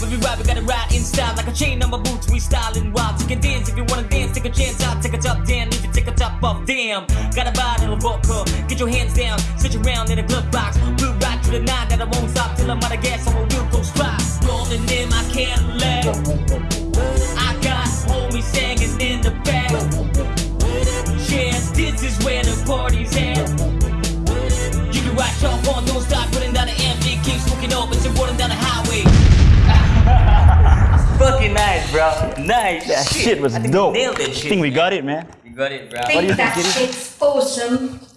When we ride, we gotta ride in style like a chain on my boots. We styling wild. You can dance if you wanna dance. Take a chance out, take a top down. If you take a top off, damn. Got a bottle of vodka. Get your hands down, sit around in a glove box. We'll ride to the night that I won't stop till I'm out of gas. So we'll go spot. Rolling in my Cadillac. I got homies singing in the back. Yes, this is where the party's at. You can ride shop on, don't stop putting down the MD, keep smoking up, and rolling down the highway. Bro. Nice. That shit, was I think dope. We nailed that shit. I think we man. got it, man. You got it, bro. do you think think, that shit's awesome. Fuck.